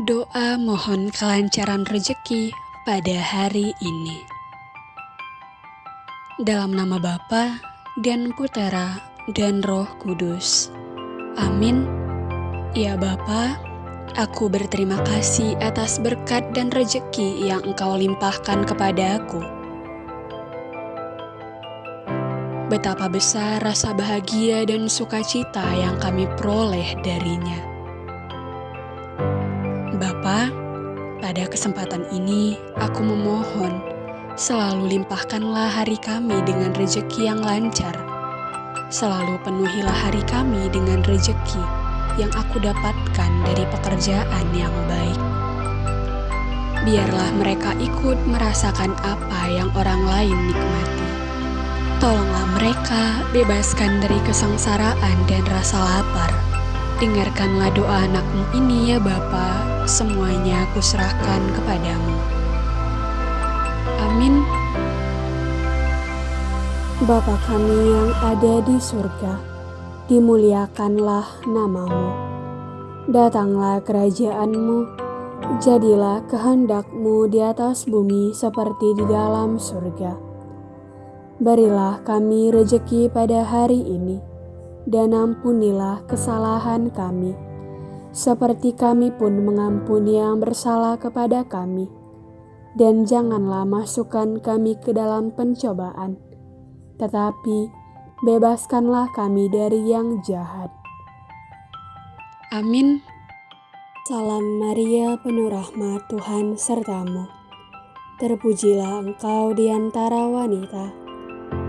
Doa mohon kelancaran rezeki pada hari ini. Dalam nama Bapa dan Putera dan Roh Kudus. Amin. Ya Bapa, aku berterima kasih atas berkat dan rezeki yang Engkau limpahkan kepada aku. Betapa besar rasa bahagia dan sukacita yang kami peroleh darinya. Bapa, pada kesempatan ini aku memohon selalu limpahkanlah hari kami dengan rejeki yang lancar. Selalu penuhilah hari kami dengan rejeki yang aku dapatkan dari pekerjaan yang baik. Biarlah mereka ikut merasakan apa yang orang lain nikmati. Tolonglah mereka bebaskan dari kesengsaraan dan rasa lapar. Dengarkanlah doa anakmu ini ya Bapa, semuanya kuserahkan kepadamu. Amin. Bapa kami yang ada di surga, dimuliakanlah namamu. Datanglah kerajaanmu, jadilah kehendakmu di atas bumi seperti di dalam surga. Berilah kami rejeki pada hari ini, dan ampunilah kesalahan kami, seperti kami pun mengampuni yang bersalah kepada kami. Dan janganlah masukkan kami ke dalam pencobaan, tetapi bebaskanlah kami dari yang jahat. Amin. Salam Maria, penuh rahmat Tuhan sertamu. Terpujilah engkau di antara wanita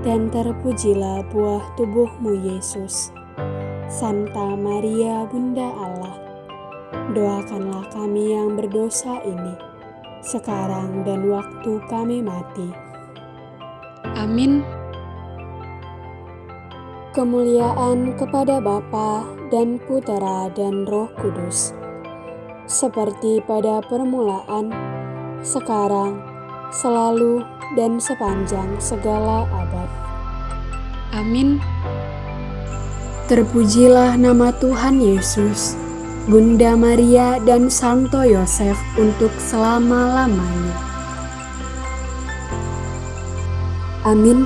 dan terpujilah buah tubuhmu Yesus. Santa Maria Bunda Allah, doakanlah kami yang berdosa ini, sekarang dan waktu kami mati. Amin. Kemuliaan kepada Bapa dan Putera dan Roh Kudus, seperti pada permulaan, sekarang, selalu, dan sepanjang segala abad. Amin. Terpujilah nama Tuhan Yesus, Bunda Maria dan Santo Yosef untuk selama-lamanya. Amin.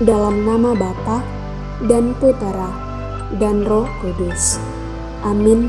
Dalam nama Bapa dan Putera dan Roh Kudus. Amin.